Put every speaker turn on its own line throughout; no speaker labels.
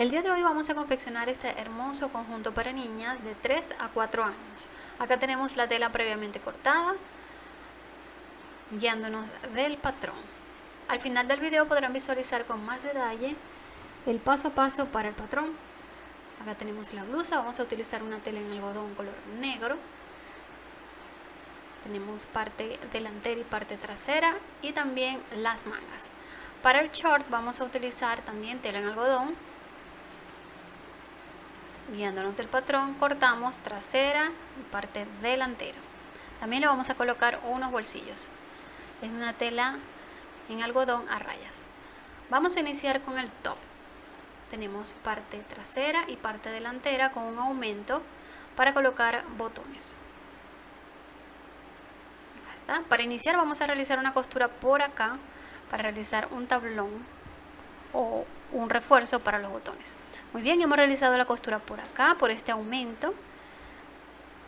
El día de hoy vamos a confeccionar este hermoso conjunto para niñas de 3 a 4 años. Acá tenemos la tela previamente cortada, guiándonos del patrón. Al final del video podrán visualizar con más detalle el paso a paso para el patrón. Acá tenemos la blusa, vamos a utilizar una tela en algodón color negro. Tenemos parte delantera y parte trasera y también las mangas. Para el short vamos a utilizar también tela en algodón. Guiándonos del patrón, cortamos trasera y parte delantera. También le vamos a colocar unos bolsillos. Es una tela en algodón a rayas. Vamos a iniciar con el top tenemos parte trasera y parte delantera con un aumento para colocar botones está. para iniciar vamos a realizar una costura por acá para realizar un tablón o un refuerzo para los botones muy bien hemos realizado la costura por acá por este aumento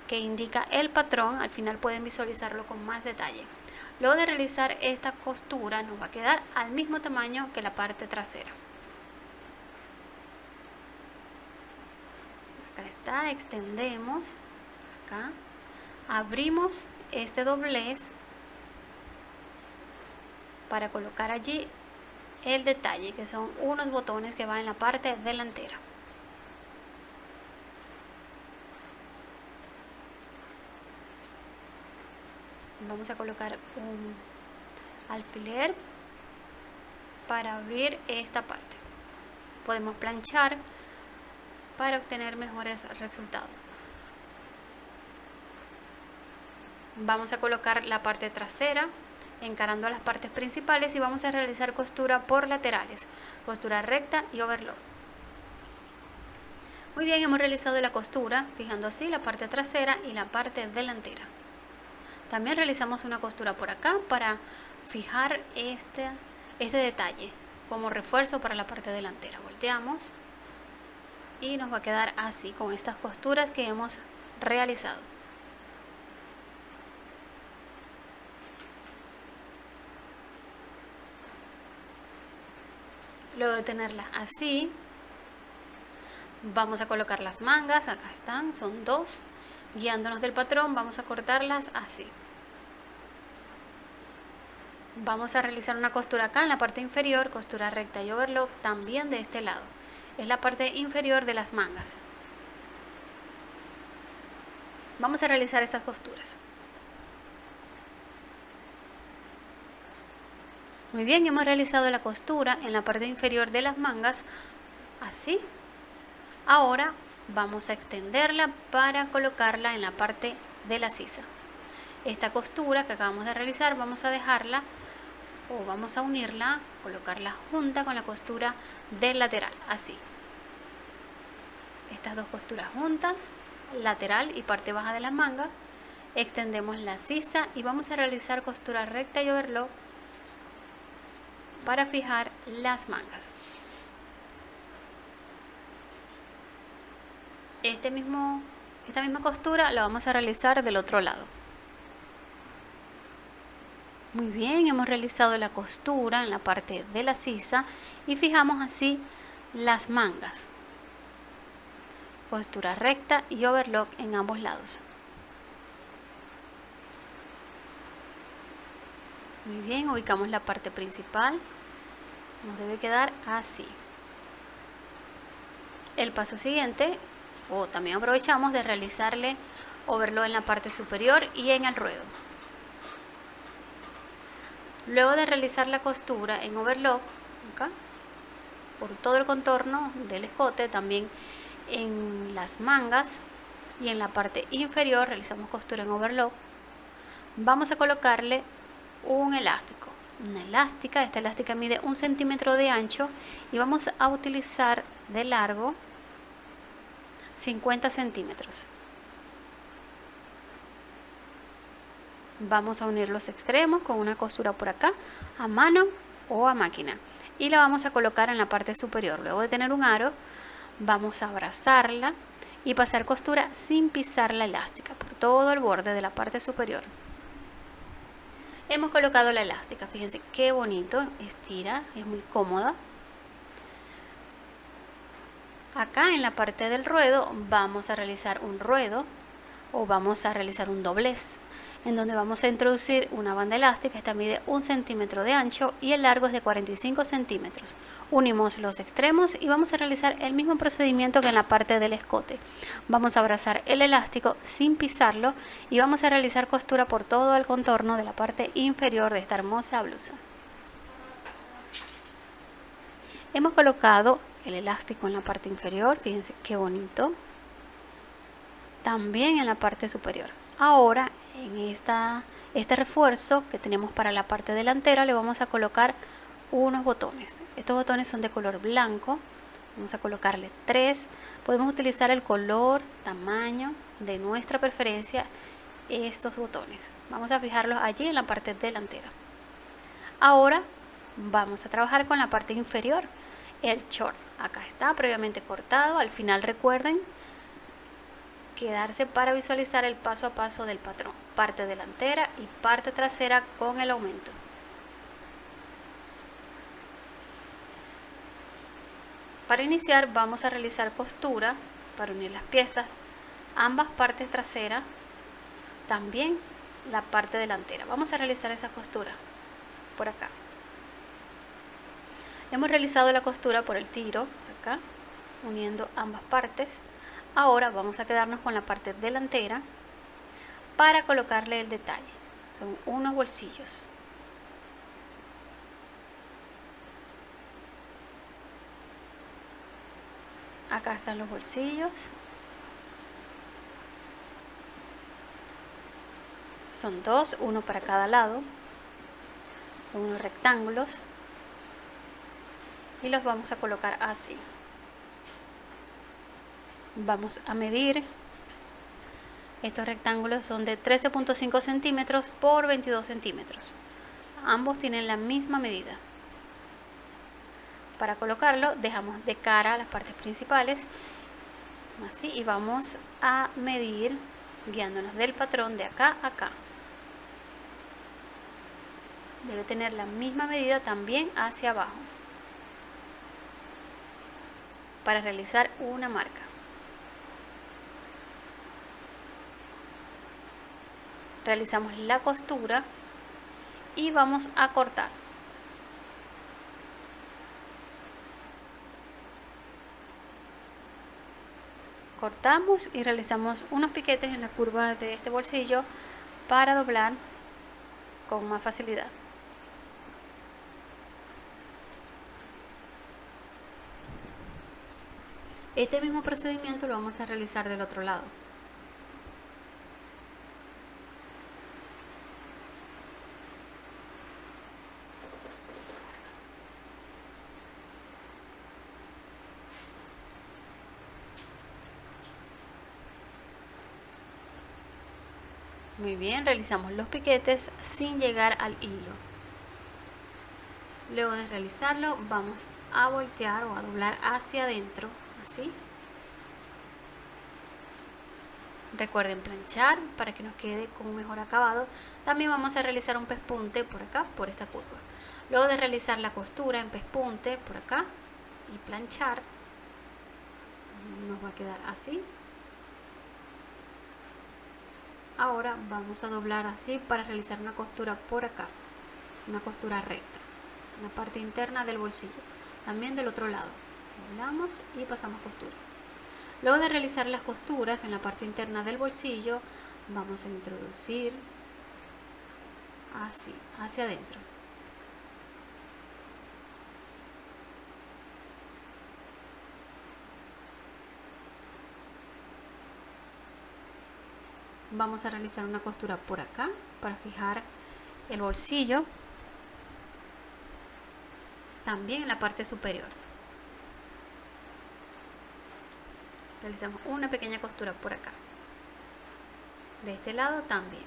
que indica el patrón. Al final pueden visualizarlo con más detalle. Luego de realizar esta costura nos va a quedar al mismo tamaño que la parte trasera. Está, extendemos acá, abrimos este doblez para colocar allí el detalle que son unos botones que van en la parte delantera. Vamos a colocar un alfiler para abrir esta parte. Podemos planchar para obtener mejores resultados. Vamos a colocar la parte trasera encarando las partes principales y vamos a realizar costura por laterales, costura recta y overlock. Muy bien, hemos realizado la costura, fijando así la parte trasera y la parte delantera. También realizamos una costura por acá para fijar este, este detalle como refuerzo para la parte delantera. Volteamos y nos va a quedar así con estas costuras que hemos realizado luego de tenerla así vamos a colocar las mangas acá están, son dos guiándonos del patrón vamos a cortarlas así vamos a realizar una costura acá en la parte inferior costura recta y overlock también de este lado es la parte inferior de las mangas. Vamos a realizar esas costuras. Muy bien, hemos realizado la costura en la parte inferior de las mangas, así. Ahora vamos a extenderla para colocarla en la parte de la sisa. Esta costura que acabamos de realizar vamos a dejarla o vamos a unirla, colocarla junta con la costura del lateral, así. Estas dos costuras juntas, lateral y parte baja de la manga, extendemos la sisa y vamos a realizar costura recta y overlock para fijar las mangas. Este mismo, esta misma costura la vamos a realizar del otro lado. Muy bien, hemos realizado la costura en la parte de la sisa y fijamos así las mangas. Costura recta y overlock en ambos lados. Muy bien, ubicamos la parte principal. Nos debe quedar así. El paso siguiente, o también aprovechamos de realizarle overlock en la parte superior y en el ruedo. Luego de realizar la costura en overlock, acá, por todo el contorno del escote, también en las mangas y en la parte inferior realizamos costura en overlock, vamos a colocarle un elástico. Una elástica, esta elástica mide un centímetro de ancho y vamos a utilizar de largo 50 centímetros. vamos a unir los extremos con una costura por acá a mano o a máquina y la vamos a colocar en la parte superior luego de tener un aro vamos a abrazarla y pasar costura sin pisar la elástica por todo el borde de la parte superior hemos colocado la elástica fíjense qué bonito estira es muy cómoda. Acá en la parte del ruedo vamos a realizar un ruedo o vamos a realizar un doblez en donde vamos a introducir una banda elástica, esta mide un centímetro de ancho y el largo es de 45 centímetros. Unimos los extremos y vamos a realizar el mismo procedimiento que en la parte del escote. Vamos a abrazar el elástico sin pisarlo y vamos a realizar costura por todo el contorno de la parte inferior de esta hermosa blusa. Hemos colocado el elástico en la parte inferior, fíjense qué bonito. También en la parte superior. Ahora en esta, este refuerzo que tenemos para la parte delantera le vamos a colocar unos botones. Estos botones son de color blanco. Vamos a colocarle tres. Podemos utilizar el color, tamaño de nuestra preferencia estos botones. Vamos a fijarlos allí en la parte delantera. Ahora vamos a trabajar con la parte inferior, el short. Acá está previamente cortado. Al final recuerden quedarse para visualizar el paso a paso del patrón, parte delantera y parte trasera con el aumento. Para iniciar vamos a realizar costura para unir las piezas, ambas partes traseras, también la parte delantera. Vamos a realizar esa costura por acá. Hemos realizado la costura por el tiro, acá, uniendo ambas partes. Ahora vamos a quedarnos con la parte delantera para colocarle el detalle. Son unos bolsillos. Acá están los bolsillos. Son dos, uno para cada lado. Son unos rectángulos. Y los vamos a colocar así vamos a medir. Estos rectángulos son de 13.5 centímetros por 22 centímetros. Ambos tienen la misma medida. Para colocarlo dejamos de cara las partes principales. Así y vamos a medir guiándonos del patrón de acá a acá. Debe tener la misma medida también hacia abajo para realizar una marca realizamos la costura y vamos a cortar. Cortamos y realizamos unos piquetes en la curva de este bolsillo para doblar con más facilidad. Este mismo procedimiento lo vamos a realizar del otro lado Muy bien, realizamos los piquetes sin llegar al hilo. Luego de realizarlo vamos a voltear o a doblar hacia adentro, así. Recuerden planchar para que nos quede con un mejor acabado. También vamos a realizar un pespunte por acá, por esta curva. Luego de realizar la costura en pespunte por acá y planchar, nos va a quedar así ahora vamos a doblar así para realizar una costura por acá una costura recta en la parte interna del bolsillo también del otro lado. Doblamos y pasamos costura. Luego de realizar las costuras en la parte interna del bolsillo vamos a introducir así hacia adentro vamos a realizar una costura por acá para fijar el bolsillo. También en la parte superior. Realizamos una pequeña costura por acá. De este lado también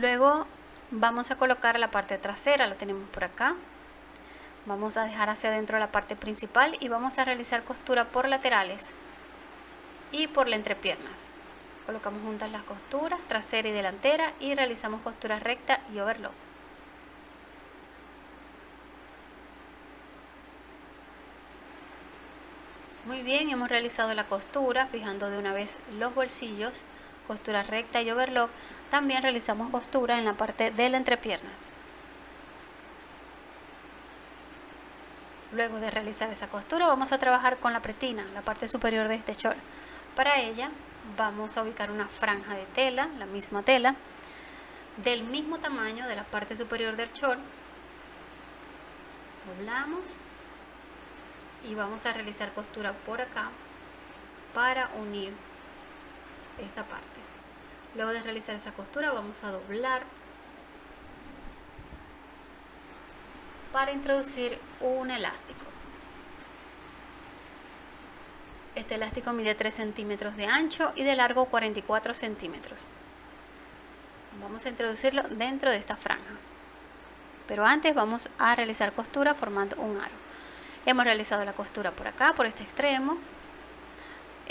Luego vamos a colocar la parte trasera, la tenemos por acá. vamos a dejar hacia adentro la parte principal y vamos a realizar costura por laterales y por la entrepiernas. Colocamos juntas las costuras trasera y delantera y realizamos costura recta y overlock. Muy bien hemos realizado la costura fijando de una vez los bolsillos costura recta y overlock también realizamos costura en la parte de la entrepiernas Luego de realizar esa costura vamos a trabajar con la pretina, la parte superior de este short. Para ella vamos a ubicar una franja de tela, la misma tela, del mismo tamaño de la parte superior del short. Doblamos y vamos a realizar costura por acá para unir esta parte. Luego de realizar esa costura vamos a doblar para introducir un elástico. Este elástico mide 3 centímetros de ancho y de largo 44 centímetros. Vamos a introducirlo dentro de esta franja. Pero antes vamos a realizar costura formando un aro. Hemos realizado la costura por acá, por este extremo.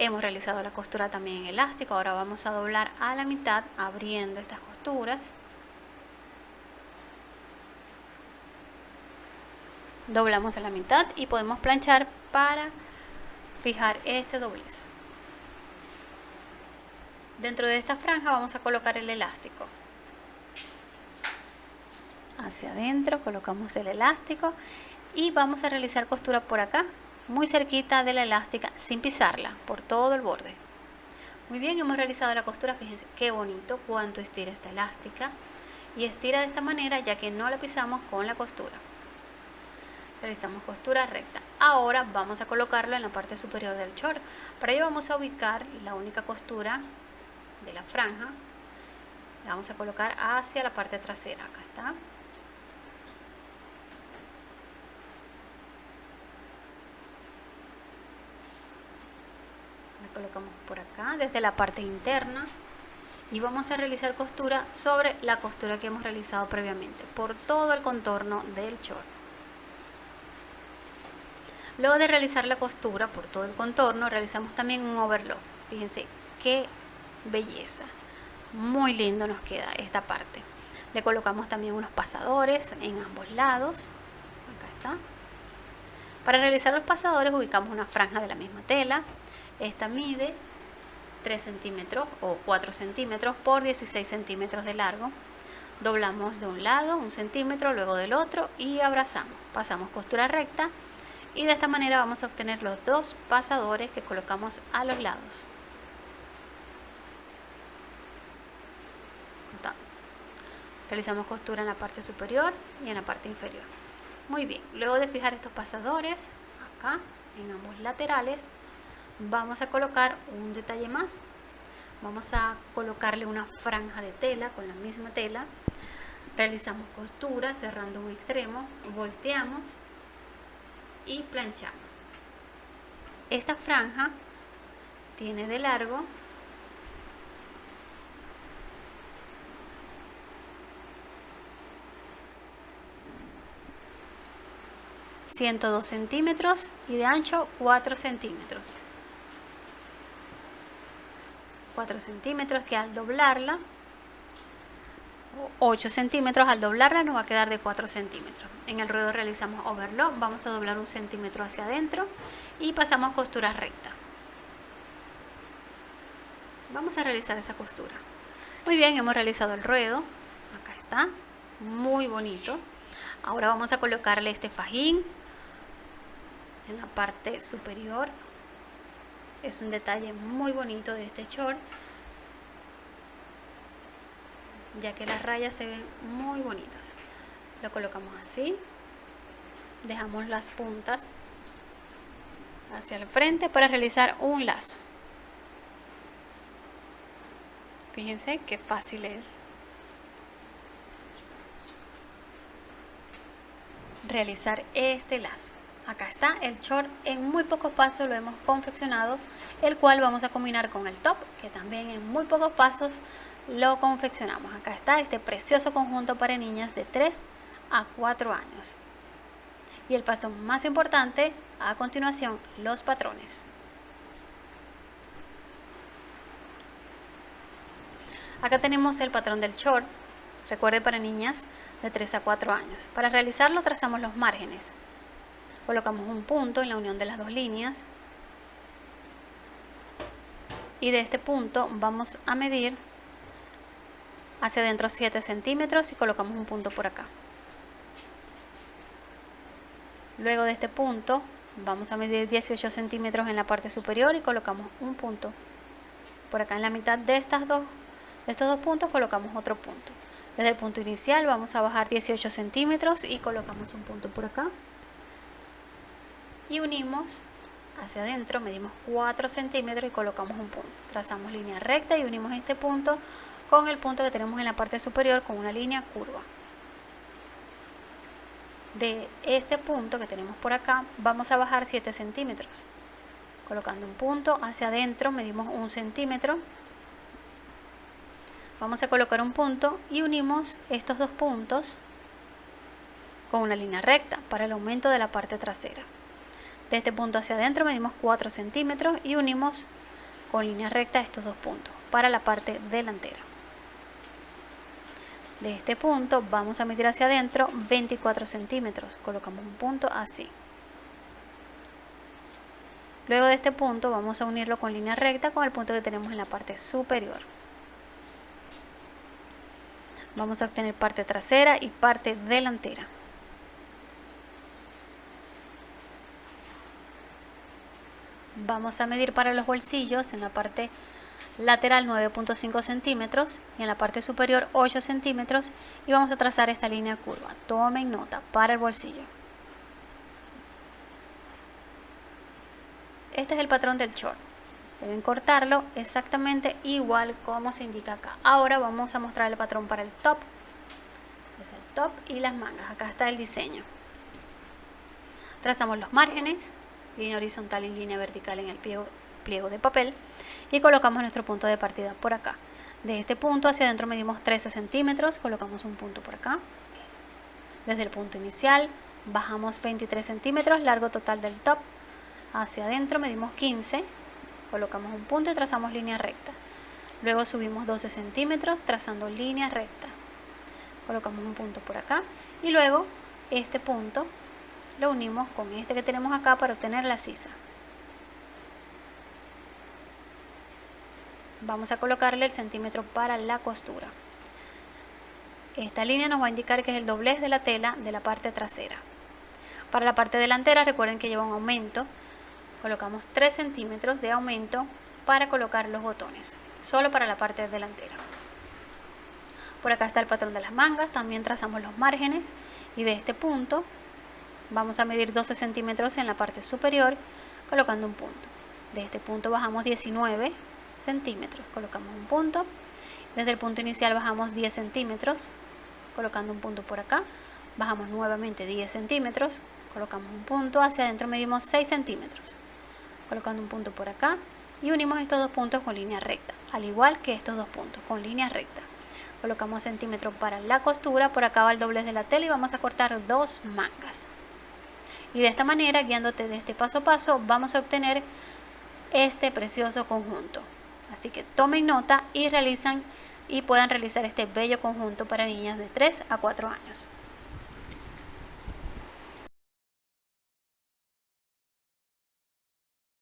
Hemos realizado la costura también en elástico. Ahora vamos a doblar a la mitad abriendo estas costuras. doblamos a la mitad y podemos planchar para fijar este doblez dentro de esta franja vamos a colocar el elástico hacia adentro colocamos el elástico y vamos a realizar costura por acá muy cerquita de la elástica sin pisarla por todo el borde. Muy bien hemos realizado la costura fíjense qué bonito cuánto estira esta elástica. Y estira de esta manera ya que no la pisamos con la costura. Realizamos costura recta. Ahora vamos a colocarlo en la parte superior del short. Para ello vamos a ubicar la única costura de la franja. La vamos a colocar hacia la parte trasera. Acá está colocamos por acá desde la parte interna y vamos a realizar costura sobre la costura que hemos realizado previamente por todo el contorno del short Luego de realizar la costura por todo el contorno, realizamos también un overlock. Fíjense qué belleza. Muy lindo nos queda esta parte. Le colocamos también unos pasadores en ambos lados. Acá está. Para realizar los pasadores ubicamos una franja de la misma tela. Esta mide 3 centímetros o 4 centímetros por 16 centímetros de largo. Doblamos de un lado un centímetro, luego del otro y abrazamos. Pasamos costura recta y de esta manera vamos a obtener los dos pasadores que colocamos a los lados realizamos costura en la parte superior y en la parte inferior muy bien, luego de fijar estos pasadores acá en ambos laterales vamos a colocar un detalle más vamos a colocarle una franja de tela con la misma tela realizamos costura cerrando un extremo volteamos y planchamos. Esta franja tiene de largo ...102 centímetros y de ancho 4 centímetros. 4 centímetros que al doblarla 8 centímetros al doblarla nos va a quedar de 4 centímetros. En el ruedo realizamos overlock vamos a doblar un centímetro hacia adentro y pasamos costura recta. Vamos a realizar esa costura. Muy bien hemos realizado el ruedo. Acá está muy bonito. Ahora vamos a colocarle este fajín en la parte superior es un detalle muy bonito de este short ya que las rayas se ven muy bonitas. Lo colocamos así dejamos las puntas hacia el frente para realizar un lazo. Fíjense qué fácil es realizar este lazo acá está el short en muy pocos pasos lo hemos confeccionado el cual vamos a combinar con el top que también en muy pocos pasos lo confeccionamos. Acá está este precioso conjunto para niñas de 3 a 4 años. Y el paso más importante, a continuación, los patrones. Acá tenemos el patrón del short, recuerde para niñas de 3 a 4 años. Para realizarlo trazamos los márgenes. Colocamos un punto en la unión de las dos líneas. Y de este punto vamos a medir hacia adentro 7 centímetros y colocamos un punto por acá. Luego de este punto vamos a medir 18 centímetros en la parte superior y colocamos un punto. Por acá en la mitad de estas dos estos dos puntos colocamos otro punto. Desde el punto inicial vamos a bajar 18 centímetros y colocamos un punto por acá. Y unimos hacia adentro, medimos 4 centímetros y colocamos un punto. Trazamos línea recta y unimos este punto con el punto que tenemos en la parte superior con una línea curva. De este punto que tenemos por acá vamos a bajar 7 centímetros. Colocando un punto hacia adentro medimos un centímetro Vamos a colocar un punto y unimos estos dos puntos con una línea recta para el aumento de la parte trasera. De este punto hacia adentro medimos 4 centímetros y unimos con línea recta estos dos puntos para la parte delantera. De este punto vamos a medir hacia adentro 24 centímetros. Colocamos un punto así. Luego de este punto vamos a unirlo con línea recta con el punto que tenemos en la parte superior vamos a obtener parte trasera y parte delantera vamos a medir para los bolsillos en la parte lateral 9.5 centímetros y en la parte superior 8 centímetros y vamos a trazar esta línea curva. Tomen nota para el bolsillo. Este es el patrón del short deben cortarlo exactamente igual como se indica acá. Ahora vamos a mostrar el patrón para el top. Es el top y las mangas. Acá está el diseño. Trazamos los márgenes línea horizontal y línea vertical en el pliego, pliego de papel y colocamos nuestro punto de partida por acá. De este punto hacia adentro medimos 13 centímetros colocamos un punto por acá. Desde el punto inicial bajamos 23 centímetros largo total del top. Hacia adentro medimos 15 colocamos un punto y trazamos línea recta. Luego subimos 12 centímetros trazando línea recta. Colocamos un punto por acá y luego este punto lo unimos con este que tenemos acá para obtener la sisa. Vamos a colocarle el centímetro para la costura. Esta línea nos va a indicar que es el doblez de la tela de la parte trasera. Para la parte delantera recuerden que lleva un aumento. Colocamos 3 centímetros de aumento para colocar los botones solo para la parte delantera. Por acá está el patrón de las mangas también trazamos los márgenes y de este punto vamos a medir 12 centímetros en la parte superior colocando un punto. De este punto bajamos 19 centímetros colocamos un punto. Desde el punto inicial bajamos 10 centímetros colocando un punto por acá. Bajamos nuevamente 10 centímetros colocamos un punto. Hacia adentro medimos 6 centímetros colocando un punto por acá. Y unimos estos dos puntos con línea recta, al igual que estos dos puntos, con línea recta. Colocamos centímetros para la costura, por acá va el doblez de la tela y vamos a cortar dos mangas. Y de esta manera, guiándote de este paso a paso, vamos a obtener este precioso conjunto. Así que tomen nota y realizan y puedan realizar este bello conjunto para niñas de 3 a 4 años.